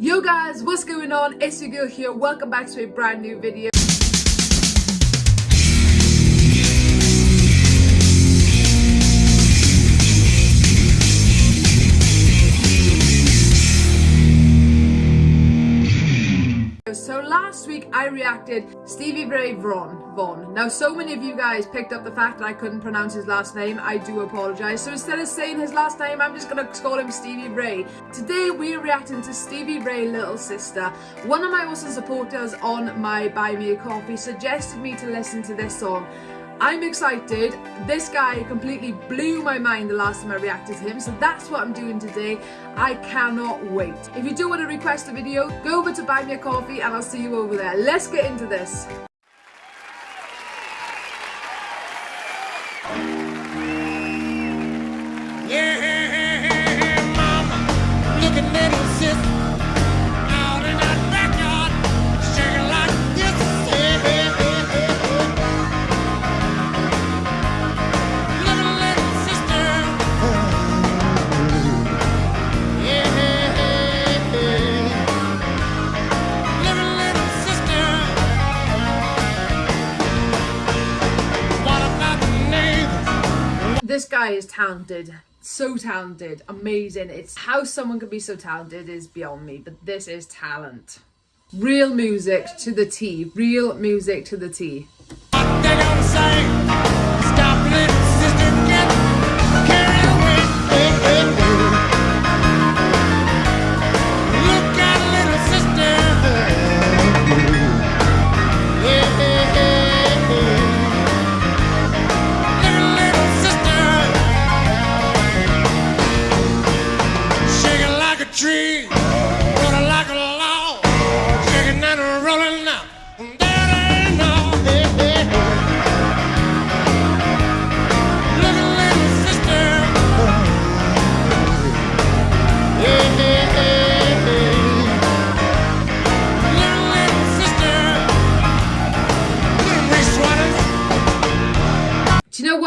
Yo guys, what's going on? It's your girl here. Welcome back to a brand new video. Last week I reacted Stevie Ray Vaughan. Now so many of you guys picked up the fact that I couldn't pronounce his last name. I do apologise. So instead of saying his last name, I'm just gonna call him Stevie Ray. Today we're reacting to Stevie Ray Little Sister. One of my awesome supporters on my Buy Me a Coffee suggested me to listen to this song I'm excited. This guy completely blew my mind the last time I reacted to him, so that's what I'm doing today. I cannot wait. If you do want to request a video, go over to Buy Me a Coffee and I'll see you over there. Let's get into this. Guy is talented. So talented. Amazing. It's how someone can be so talented is beyond me, but this is talent. Real music to the T. Real music to the T.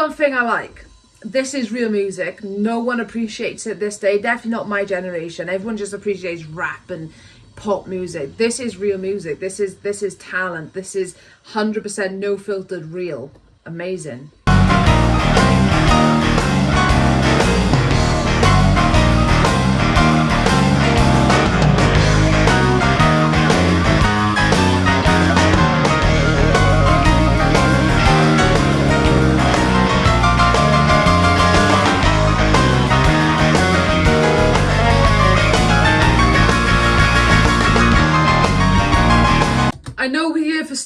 one thing I like? This is real music. No one appreciates it this day. Definitely not my generation. Everyone just appreciates rap and pop music. This is real music. This is this is talent. This is 100% no filtered real. Amazing.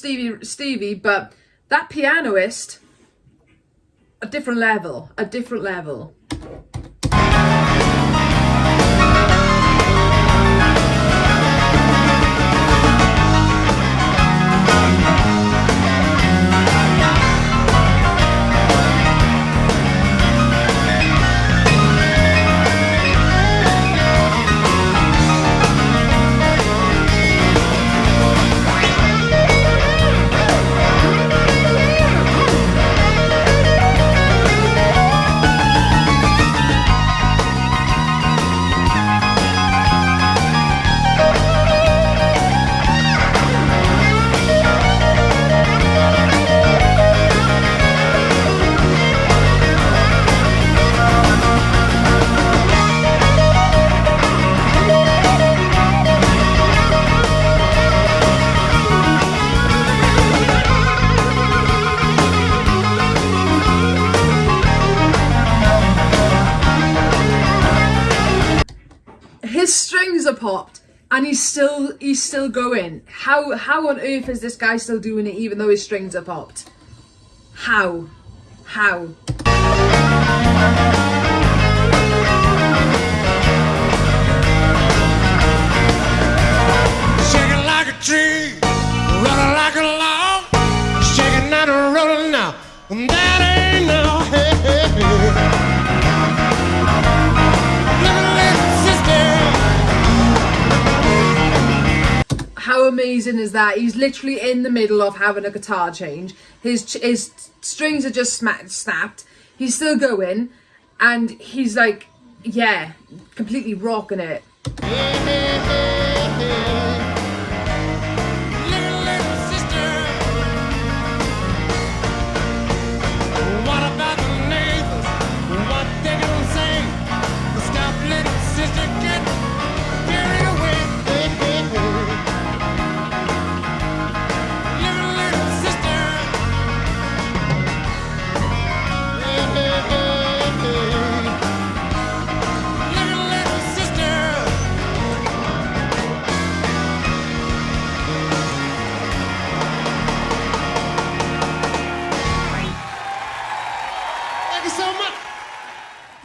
Stevie Stevie, but that pianoist a different level, a different level. Popped and he's still he's still going. How how on earth is this guy still doing it even though his strings are popped? How? How amazing is that. He's literally in the middle of having a guitar change. His his strings are just snapped. He's still going and he's like yeah completely rocking it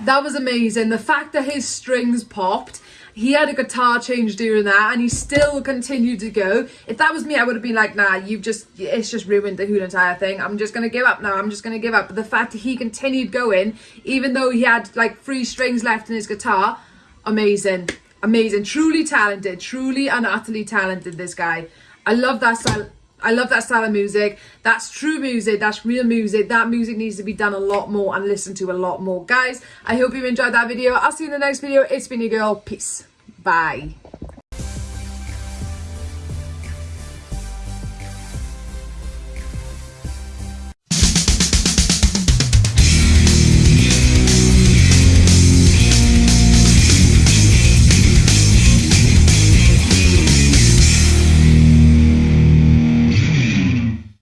That was amazing. The fact that his strings popped, he had a guitar change during that and he still continued to go. If that was me, I would have been like, nah, you've just, it's just ruined the whole entire thing. I'm just going to give up now. I'm just going to give up. But the fact that he continued going, even though he had like three strings left in his guitar, amazing. Amazing. Truly talented. Truly and utterly talented, this guy. I love that style. I love that style of music. That's true music. That's real music. That music needs to be done a lot more and listened to a lot more. Guys, I hope you enjoyed that video. I'll see you in the next video. It's been your girl. Peace. Bye.